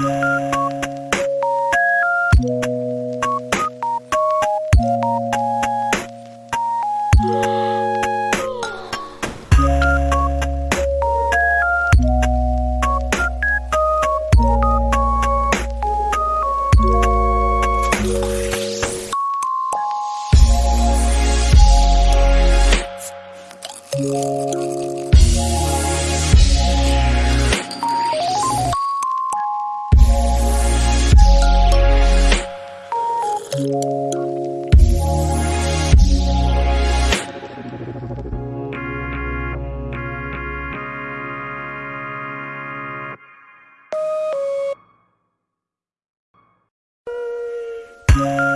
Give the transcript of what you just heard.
Música Yeah.